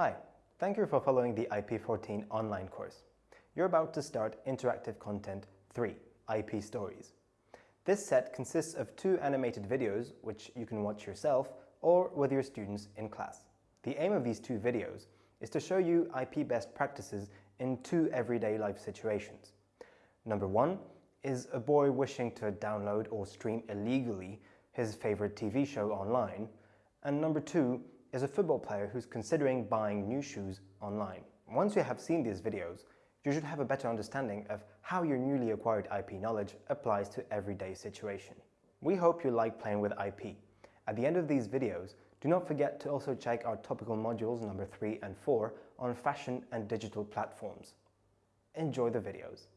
Hi, thank you for following the IP14 online course. You're about to start Interactive Content 3, IP Stories. This set consists of two animated videos which you can watch yourself or with your students in class. The aim of these two videos is to show you IP best practices in two everyday life situations. Number one is a boy wishing to download or stream illegally his favorite TV show online, and number two is a football player who's considering buying new shoes online. Once you have seen these videos, you should have a better understanding of how your newly acquired IP knowledge applies to everyday situation. We hope you like playing with IP. At the end of these videos, do not forget to also check our topical modules number 3 and 4 on fashion and digital platforms. Enjoy the videos.